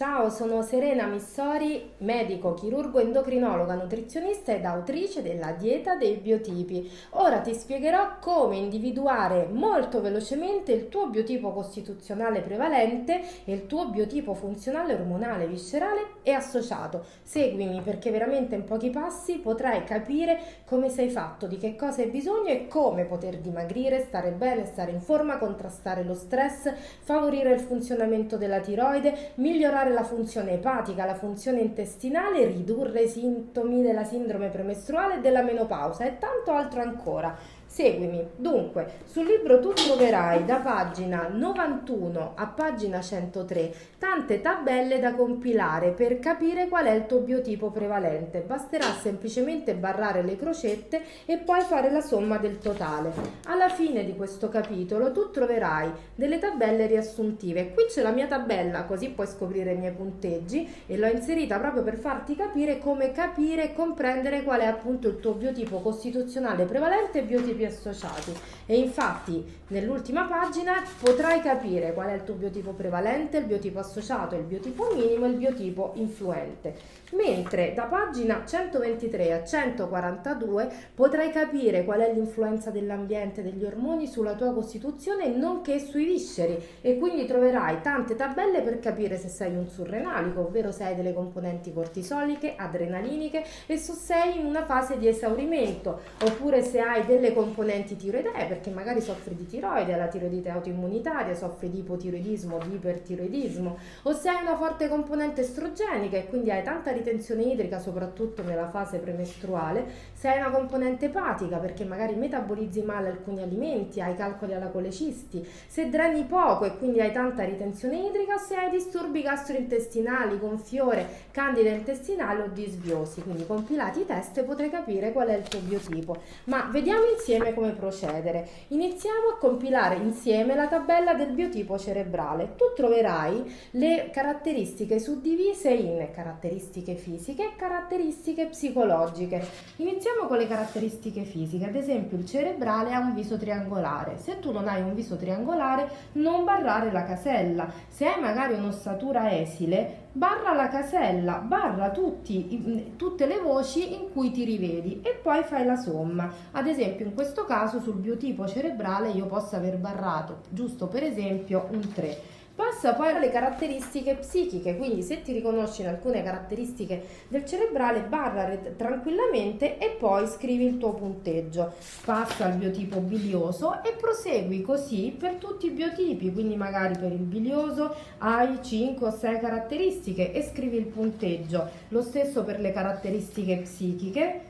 Ciao, sono Serena Missori, medico, chirurgo, endocrinologa, nutrizionista ed autrice della dieta dei biotipi. Ora ti spiegherò come individuare molto velocemente il tuo biotipo costituzionale prevalente e il tuo biotipo funzionale ormonale, viscerale e associato. Seguimi perché veramente in pochi passi potrai capire come sei fatto, di che cosa hai bisogno e come poter dimagrire, stare bene, stare in forma, contrastare lo stress, favorire il funzionamento della tiroide, migliorare la funzione epatica, la funzione intestinale, ridurre i sintomi della sindrome premestruale e della menopausa e tanto altro ancora. Seguimi. Dunque, sul libro tu troverai da pagina 91 a pagina 103 tante tabelle da compilare per capire qual è il tuo biotipo prevalente. Basterà semplicemente barrare le crocette e poi fare la somma del totale. Alla fine di questo capitolo tu troverai delle tabelle riassuntive. Qui c'è la mia tabella, così puoi scoprire i miei punteggi e l'ho inserita proprio per farti capire come capire e comprendere qual è appunto il tuo biotipo costituzionale prevalente e biotipo biotipi associati e infatti nell'ultima pagina potrai capire qual è il tuo biotipo prevalente, il biotipo associato, il biotipo minimo e il biotipo influente. Mentre da pagina 123 a 142 potrai capire qual è l'influenza dell'ambiente degli ormoni sulla tua costituzione nonché sui visceri e quindi troverai tante tabelle per capire se sei un surrenalico, ovvero se hai delle componenti cortisoliche, adrenaliniche e se sei in una fase di esaurimento oppure se hai delle componenti componenti tiroidee perché magari soffri di tiroide, la tiroidite autoimmunitaria, soffri di ipotiroidismo, di ipertiroidismo o se hai una forte componente estrogenica e quindi hai tanta ritenzione idrica soprattutto nella fase premestruale, se hai una componente epatica perché magari metabolizzi male alcuni alimenti, hai calcoli alla colecisti, se dreni poco e quindi hai tanta ritenzione idrica se hai disturbi gastrointestinali, gonfiore, candida intestinale o disbiosi, quindi compilati i test potrai capire qual è il tuo biotipo. Ma vediamo insieme insieme come procedere. Iniziamo a compilare insieme la tabella del biotipo cerebrale. Tu troverai le caratteristiche suddivise in caratteristiche fisiche e caratteristiche psicologiche. Iniziamo con le caratteristiche fisiche. Ad esempio il cerebrale ha un viso triangolare. Se tu non hai un viso triangolare non barrare la casella. Se hai magari un'ossatura esile barra la casella, barra tutti, tutte le voci in cui ti rivedi e poi fai la somma. Ad esempio in questo caso sul biotipo cerebrale io posso aver barrato, giusto per esempio, un 3 Passa poi alle caratteristiche psichiche, quindi se ti riconosci in alcune caratteristiche del cerebrale, barra tranquillamente e poi scrivi il tuo punteggio. Passa al biotipo bilioso e prosegui così per tutti i biotipi, quindi magari per il bilioso hai 5 o 6 caratteristiche e scrivi il punteggio. Lo stesso per le caratteristiche psichiche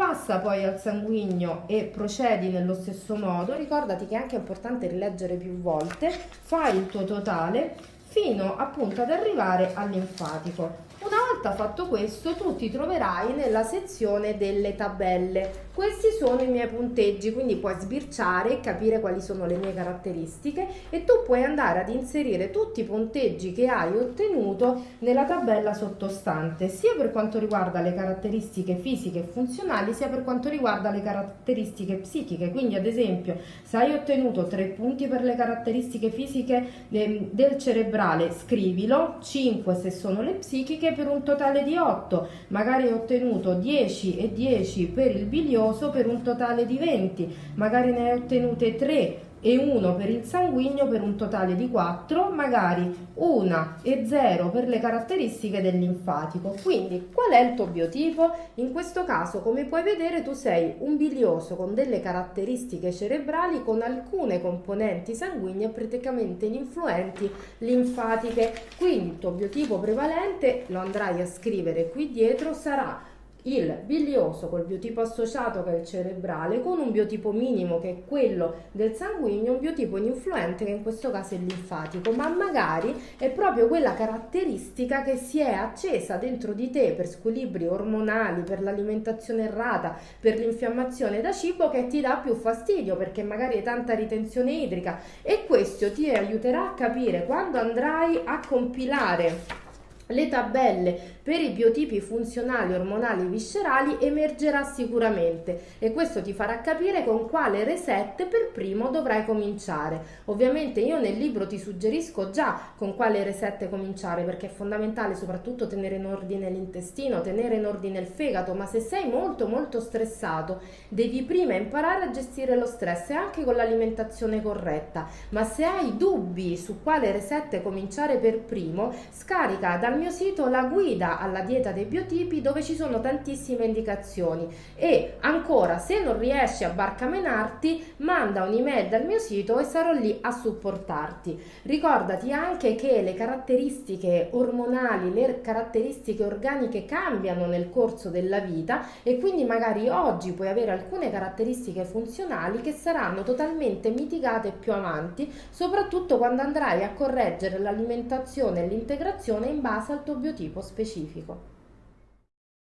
passa poi al sanguigno e procedi nello stesso modo, ricordati che è anche importante rileggere più volte, fai il tuo totale fino appunto ad arrivare al linfatico. Una volta fatto questo tu ti troverai nella sezione delle tabelle. Questi sono i miei punteggi, quindi puoi sbirciare e capire quali sono le mie caratteristiche e tu puoi andare ad inserire tutti i punteggi che hai ottenuto nella tabella sottostante, sia per quanto riguarda le caratteristiche fisiche e funzionali, sia per quanto riguarda le caratteristiche psichiche. Quindi ad esempio se hai ottenuto 3 punti per le caratteristiche fisiche ehm, del cerebrale, scrivilo, 5 se sono le psichiche per un totale di 8, magari ho ottenuto 10 e 10 per il bilioso per un totale di 20, magari ne hai ottenute 3 e 1 per il sanguigno per un totale di 4, magari 1 e 0 per le caratteristiche del linfatico. Quindi qual è il tuo biotipo? In questo caso come puoi vedere tu sei un bilioso con delle caratteristiche cerebrali con alcune componenti sanguigne praticamente ininfluenti linfatiche. Quindi il tuo biotipo prevalente lo andrai a scrivere qui dietro sarà il bilioso col biotipo associato che è il cerebrale con un biotipo minimo che è quello del sanguigno, un biotipo ininfluente che in questo caso è linfatico, ma magari è proprio quella caratteristica che si è accesa dentro di te per squilibri ormonali, per l'alimentazione errata, per l'infiammazione da cibo che ti dà più fastidio perché magari hai tanta ritenzione idrica. E questo ti aiuterà a capire quando andrai a compilare le tabelle per i biotipi funzionali, ormonali, viscerali emergerà sicuramente e questo ti farà capire con quale reset per primo dovrai cominciare. Ovviamente io nel libro ti suggerisco già con quale reset cominciare perché è fondamentale soprattutto tenere in ordine l'intestino, tenere in ordine il fegato, ma se sei molto molto stressato devi prima imparare a gestire lo stress e anche con l'alimentazione corretta, ma se hai dubbi su quale reset cominciare per primo, scarica dal mio sito la guida alla dieta dei biotipi dove ci sono tantissime indicazioni e ancora se non riesci a barcamenarti manda un'email dal mio sito e sarò lì a supportarti. Ricordati anche che le caratteristiche ormonali, le caratteristiche organiche cambiano nel corso della vita e quindi magari oggi puoi avere alcune caratteristiche funzionali che saranno totalmente mitigate più avanti, soprattutto quando andrai a correggere l'alimentazione e l'integrazione in base al tuo biotipo specifico.